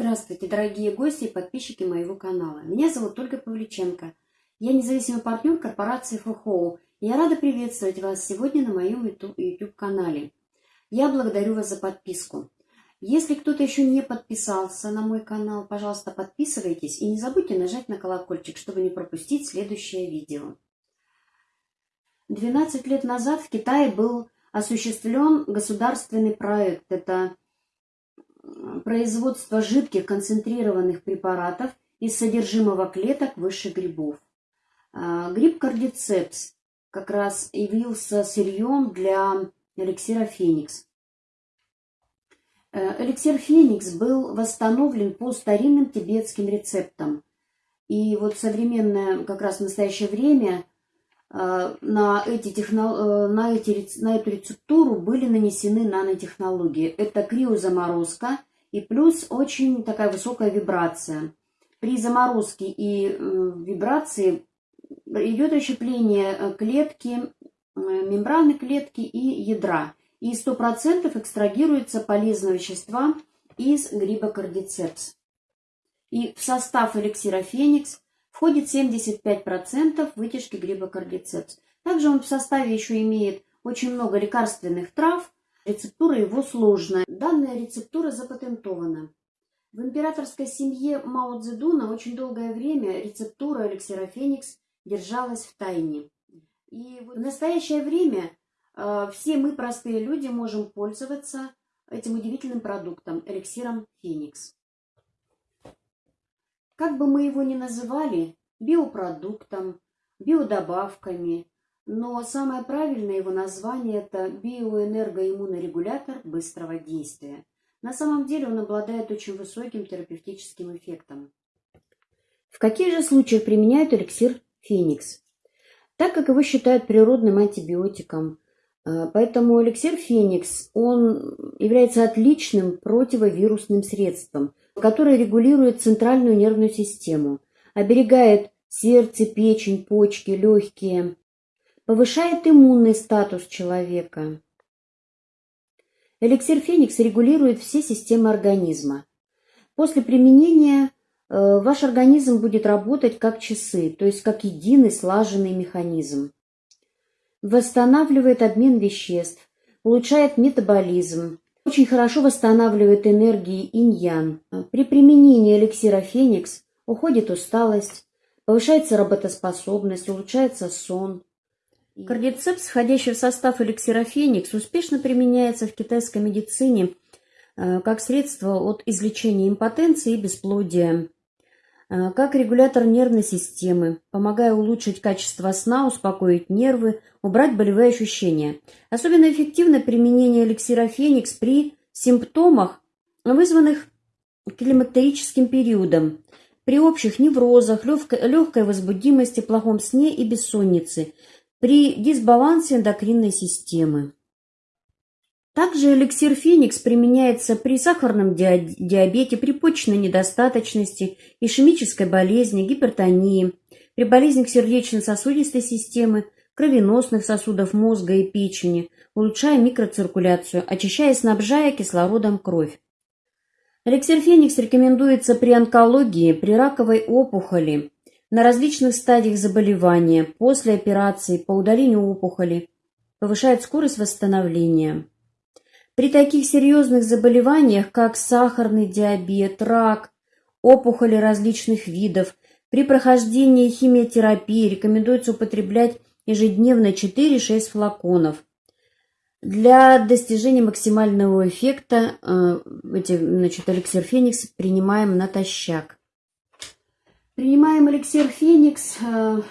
Здравствуйте, дорогие гости и подписчики моего канала. Меня зовут Ольга Павличенко. Я независимый партнер корпорации ФХО. Я рада приветствовать вас сегодня на моем YouTube-канале. Я благодарю вас за подписку. Если кто-то еще не подписался на мой канал, пожалуйста, подписывайтесь и не забудьте нажать на колокольчик, чтобы не пропустить следующее видео. 12 лет назад в Китае был осуществлен государственный проект. Это производство жидких концентрированных препаратов из содержимого клеток высших грибов. А, гриб кардицепс как раз явился сырьем для эликсира Феникс. Э, эликсир Феникс был восстановлен по старинным тибетским рецептам. И вот современное, как раз в настоящее время, на, эти техно... Э, на, эти, на эту рецептуру были нанесены нанотехнологии. Это криозаморозка и плюс очень такая высокая вибрация. При заморозке и вибрации идет расщепление клетки, мембраны клетки и ядра и 100% экстрагируется полезного вещества из гриба кардицепс. И в состав эликсира Феникс входит 75% вытяжки гриба кардицепс. Также он в составе еще имеет очень много лекарственных трав, рецептура его сложная. Данная рецептура запатентована. В императорской семье Мао Цзэдуна очень долгое время рецептура эликсира Феникс держалась в тайне. И в настоящее время Э, все мы, простые люди, можем пользоваться этим удивительным продуктом, эликсиром Феникс. Как бы мы его ни называли, биопродуктом, биодобавками, но самое правильное его название – это биоэнергоиммунорегулятор быстрого действия. На самом деле он обладает очень высоким терапевтическим эффектом. В каких же случаях применяют эликсир Феникс? Так как его считают природным антибиотиком – а, поэтому эликсир Феникс, он является отличным противовирусным средством, которое регулирует центральную нервную систему, оберегает сердце, печень, почки, легкие, повышает иммунный статус человека. Эликсир Феникс регулирует все системы организма. После применения э, ваш организм будет работать как часы, то есть как единый слаженный механизм восстанавливает обмен веществ, улучшает метаболизм, очень хорошо восстанавливает энергии инь-ян. При применении эликсира Феникс уходит усталость, повышается работоспособность, улучшается сон. Кардицепс, входящий в состав эликсира Феникс, успешно применяется в китайской медицине э, как средство от излечения импотенции и бесплодия. Э, как регулятор нервной системы, помогая улучшить качество сна, успокоить нервы, убрать болевые ощущения. Особенно эффективно применение эликсира Феникс при симптомах, вызванных климактерическим периодом, при общих неврозах, легкой, легкой возбудимости, плохом сне и бессоннице, при дисбалансе эндокринной системы. Также эликсир Феникс применяется при сахарном диабете, при почечной недостаточности, ишемической болезни, гипертонии, при болезнях сердечно-сосудистой системы, кровеносных сосудов мозга и печени, улучшая микроциркуляцию, очищая и снабжая кислородом кровь. Эликсир Феникс рекомендуется при онкологии, при раковой опухоли, на различных стадиях заболевания, после операции, по удалению опухоли, повышает скорость восстановления. При таких серьезных заболеваниях, как сахарный диабет, рак, опухоли различных видов, при прохождении химиотерапии рекомендуется употреблять ежедневно 4-6 флаконов. Для достижения максимального эффекта э, эти, значит, эликсир Феникс принимаем натощак. Принимаем эликсир Феникс э,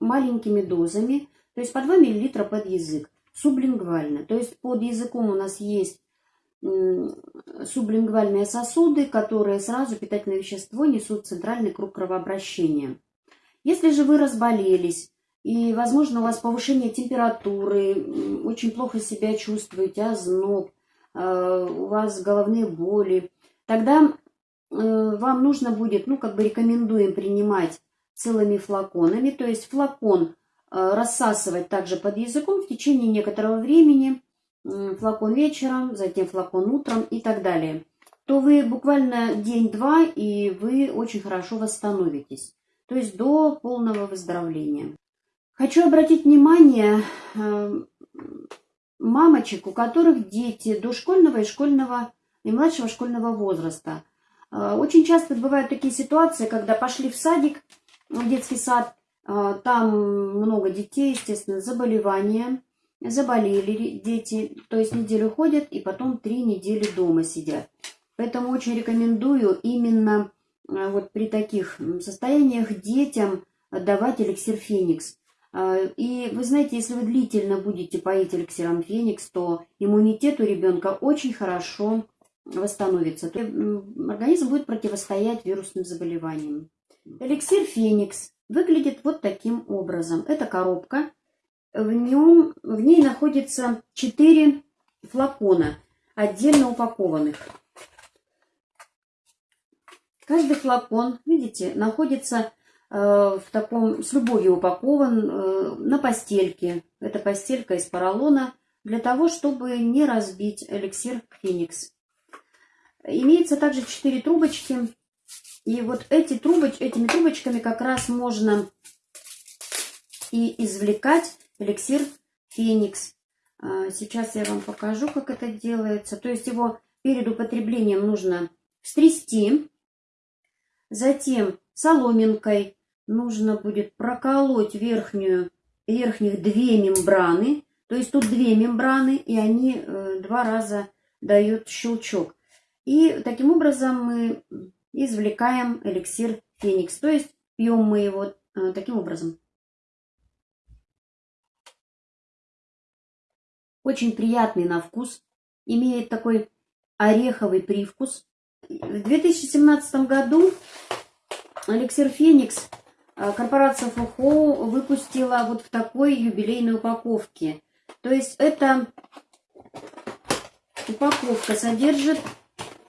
маленькими дозами, то есть по 2 мл под язык сублингвально. То есть под языком у нас есть сублингвальные сосуды, которые сразу питательное вещество несут в центральный круг кровообращения. Если же вы разболелись, и, возможно, у вас повышение температуры, очень плохо себя чувствуете, озноб, э, у вас головные боли, тогда э, вам нужно будет, ну, как бы рекомендуем принимать целыми флаконами, то есть флакон рассасывать также под языком в течение некоторого времени, флакон вечером, затем флакон утром и так далее. то вы буквально день-два, и вы очень хорошо восстановитесь. То есть до полного выздоровления. Хочу обратить внимание э, мамочек, у которых дети дошкольного и школьного и младшего школьного возраста. Э, очень часто бывают такие ситуации, когда пошли в садик, в детский сад, э, там много детей, естественно, заболевания, заболели дети, то есть неделю ходят и потом три недели дома сидят. Поэтому очень рекомендую именно э, вот при таких состояниях детям давать эликсир Феникс. Э, и вы знаете, если вы длительно будете поить эликсиром Феникс, то иммунитет у ребенка очень хорошо восстановится. Организм будет противостоять вирусным заболеваниям. Эликсир Феникс выглядит вот таким образом. Это коробка. В, нем, в ней находится 4 флакона, отдельно упакованных. Каждый флакон, видите, находится э, в таком, с любовью упакован э, на постельке. Это постелька из поролона для того, чтобы не разбить эликсир Феникс. Имеется также 4 трубочки. И вот эти трубоч, этими трубочками как раз можно и извлекать эликсир Феникс. А, сейчас я вам покажу, как это делается. То есть его перед употреблением нужно стрясти Затем соломинкой нужно будет проколоть верхнюю, верхних две мембраны. То есть тут две мембраны, и они э, два раза дают щелчок. И таким образом мы извлекаем эликсир Феникс. То есть пьем мы его э, таким образом. Очень приятный на вкус. Имеет такой ореховый привкус. В 2017 году Эликсир Феникс э, корпорация ФУХО выпустила вот в такой юбилейной упаковке. То есть эта упаковка содержит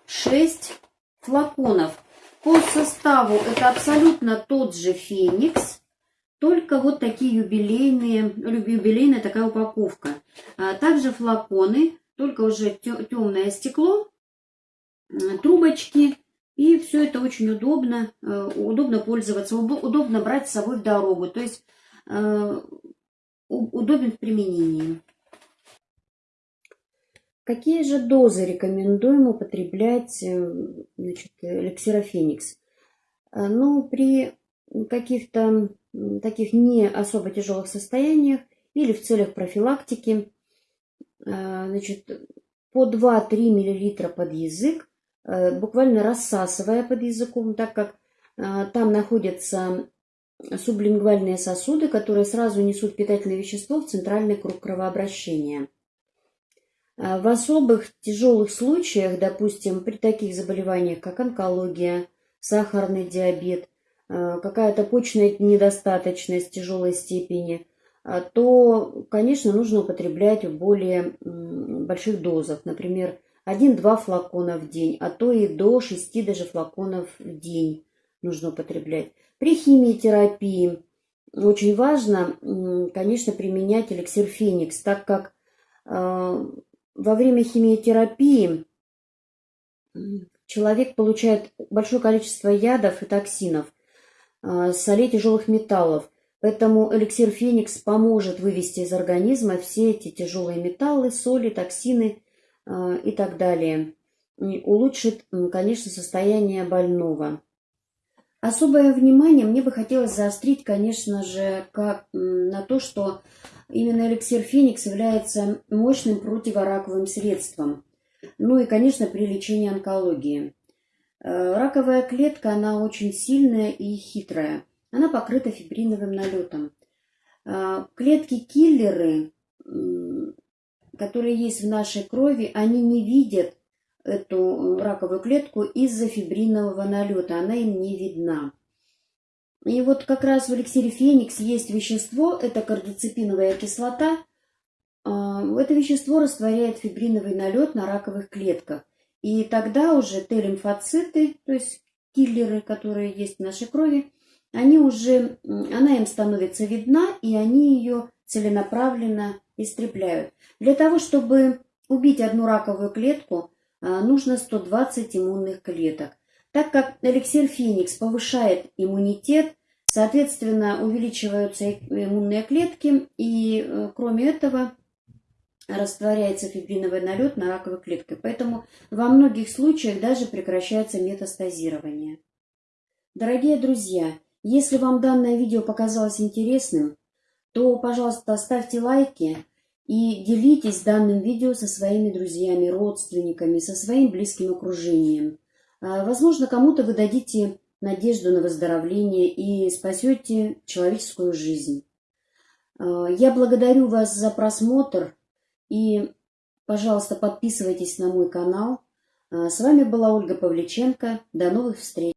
6 флаконов. По составу это абсолютно тот же Феникс, только вот такие юбилейные, юбилейная такая упаковка. А также флаконы, только уже темное стекло, трубочки и все это очень удобно, э, удобно пользоваться, удобно брать с собой в дорогу. То есть э, удобен в применении. Какие же дозы рекомендуем употреблять э, значит, эликсирофеникс? Ну, при каких-то таких не особо тяжелых состояниях или в целях профилактики, значит, по 2-3 мл под язык Э, буквально рассасывая под языком, так как э, там находятся сублингвальные сосуды, которые сразу несут питательное вещество в центральный круг кровообращения. Э, в особых тяжелых случаях, допустим, при таких заболеваниях, как онкология, сахарный диабет, какая-то почная недостаточность тяжелой степени, то, конечно, нужно употреблять в более больших дозах. Например, один-два флакона в день, а то и до шести даже флаконов в день нужно употреблять. При химиотерапии очень важно, конечно, применять эликсир Феникс, так как во время химиотерапии человек получает большое количество ядов и токсинов, э, солей тяжелых металлов. Поэтому эликсир Феникс поможет вывести из организма все эти тяжелые металлы, соли, токсины Э, и так далее. Улучшит, конечно, состояние больного. Особое внимание мне бы хотелось заострить, конечно же, как, на то, что именно эликсир Феникс является мощным противораковым средством. Ну и, конечно, при лечении онкологии. Э, раковая клетка, она очень сильная и хитрая. Она покрыта фибриновым налетом. Э, Клетки-киллеры которые есть в нашей крови, они не видят эту раковую клетку из-за фибринового налета, она им не видна. И вот как раз в эликсире Феникс есть вещество, это кардицепиновая кислота. А, это вещество растворяет фибриновый налет на раковых клетках. И тогда уже Т-лимфоциты, то есть киллеры, которые есть в нашей крови, они уже, она им становится видна, и они ее целенаправленно истребляют. Для того, чтобы убить одну раковую клетку, нужно 120 иммунных клеток. Так как эликсир Феникс повышает иммунитет, соответственно, увеличиваются иммунные клетки, и э, кроме этого растворяется фибриновый налет на раковой клетке. Поэтому во многих случаях даже прекращается метастазирование. Дорогие друзья, если вам данное видео показалось интересным, то, пожалуйста, ставьте лайки и делитесь данным видео со своими друзьями, родственниками, со своим близким окружением. А, возможно, кому-то вы дадите надежду на выздоровление и спасете человеческую жизнь. А, я благодарю вас за просмотр и, пожалуйста, подписывайтесь на мой канал. А, с вами была Ольга Павличенко. До новых встреч!